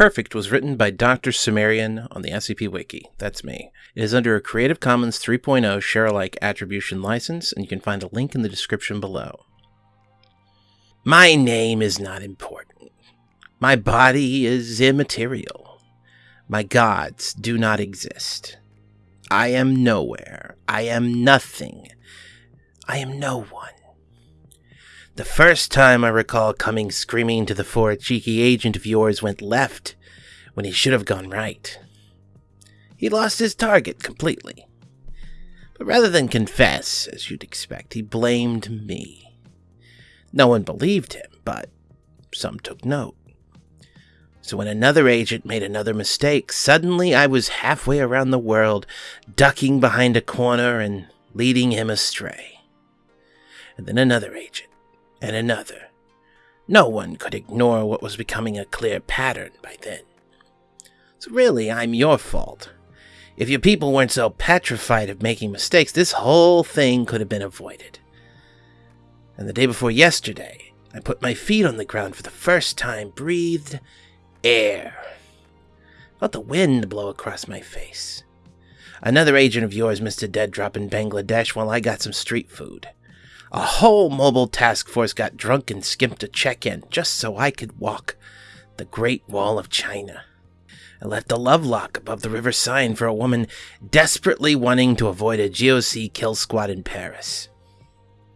Perfect was written by Dr. Cimmerian on the SCP Wiki. That's me. It is under a Creative Commons 3.0 share alike attribution license, and you can find a link in the description below. My name is not important. My body is immaterial. My gods do not exist. I am nowhere. I am nothing. I am no one. The first time I recall coming screaming to the fore, a cheeky agent of yours went left when he should have gone right. He lost his target completely. But rather than confess, as you'd expect, he blamed me. No one believed him, but some took note. So when another agent made another mistake, suddenly I was halfway around the world, ducking behind a corner and leading him astray. And then another agent and another. No one could ignore what was becoming a clear pattern by then. So really, I'm your fault. If your people weren't so petrified of making mistakes, this whole thing could have been avoided. And the day before yesterday, I put my feet on the ground for the first time, breathed air. Felt the wind blow across my face. Another agent of yours missed a dead drop in Bangladesh while I got some street food. A whole mobile task force got drunk and skimped a check in just so I could walk the Great Wall of China. I left a love lock above the river Seine for a woman desperately wanting to avoid a GOC kill squad in Paris.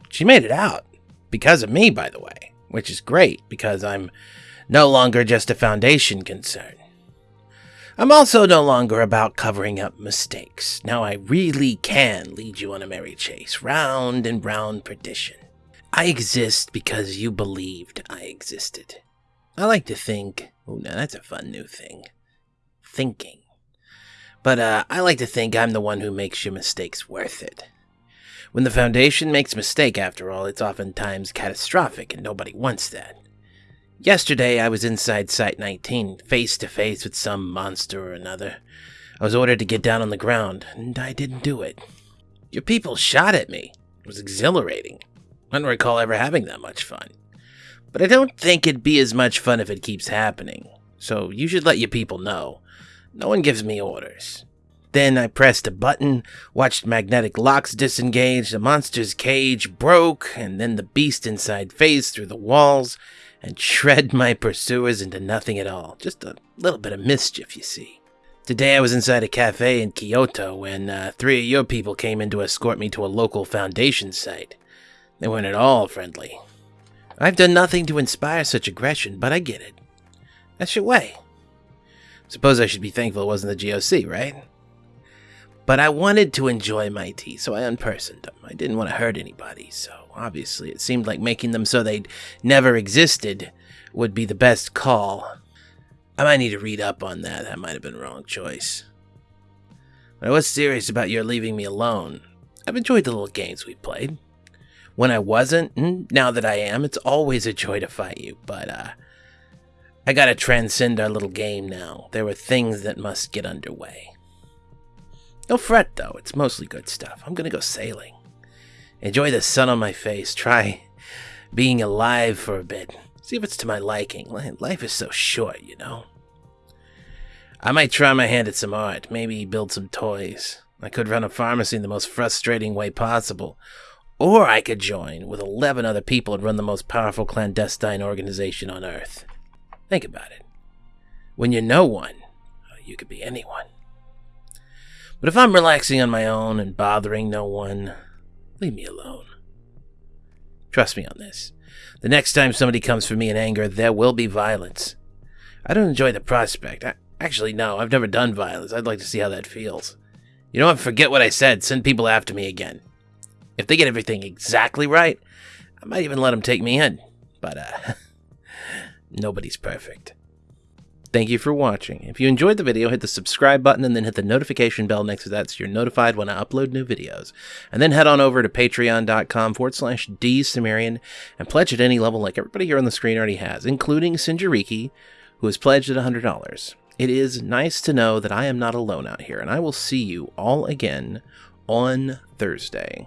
She made it out. Because of me, by the way. Which is great, because I'm no longer just a Foundation concern. I'm also no longer about covering up mistakes. Now I really can lead you on a merry chase, round and round perdition. I exist because you believed I existed. I like to think. Oh, now that's a fun new thing. Thinking. But uh, I like to think I'm the one who makes your mistakes worth it. When the Foundation makes a mistake, after all, it's oftentimes catastrophic, and nobody wants that. Yesterday, I was inside Site 19, face to face with some monster or another. I was ordered to get down on the ground, and I didn't do it. Your people shot at me. It was exhilarating. I don't recall ever having that much fun. But I don't think it'd be as much fun if it keeps happening. So you should let your people know. No one gives me orders. Then I pressed a button, watched magnetic locks disengage, the monster's cage broke, and then the beast inside phased through the walls and shred my pursuers into nothing at all. Just a little bit of mischief, you see. Today I was inside a cafe in Kyoto when uh, three of your people came in to escort me to a local foundation site. They weren't at all friendly. I've done nothing to inspire such aggression, but I get it. That's your way. Suppose I should be thankful it wasn't the GOC, right? But I wanted to enjoy my tea, so I unpersoned them. I didn't want to hurt anybody, so obviously it seemed like making them so they'd never existed would be the best call. I might need to read up on that. That might have been wrong choice. But I was serious about your leaving me alone. I've enjoyed the little games we played. When I wasn't, and now that I am, it's always a joy to fight you, but, uh, I gotta transcend our little game now. There were things that must get underway. No fret, though. It's mostly good stuff. I'm gonna go sailing. Enjoy the sun on my face. Try being alive for a bit. See if it's to my liking. Life is so short, you know. I might try my hand at some art. Maybe build some toys. I could run a pharmacy in the most frustrating way possible. Or I could join with 11 other people and run the most powerful clandestine organization on Earth. Think about it. When you're no one, uh, you could be anyone. But if I'm relaxing on my own and bothering no one, leave me alone. Trust me on this. The next time somebody comes for me in anger, there will be violence. I don't enjoy the prospect. I, actually, no, I've never done violence. I'd like to see how that feels. You know what? Forget what I said. Send people after me again. If they get everything exactly right, I might even let them take me in. But, uh, nobody's perfect. Thank you for watching. If you enjoyed the video, hit the subscribe button and then hit the notification bell next to that so you're notified when I upload new videos. And then head on over to patreon.com forward slash dsumerian and pledge at any level like everybody here on the screen already has, including Sinjariki, who has pledged at $100. It is nice to know that I am not alone out here, and I will see you all again on Thursday.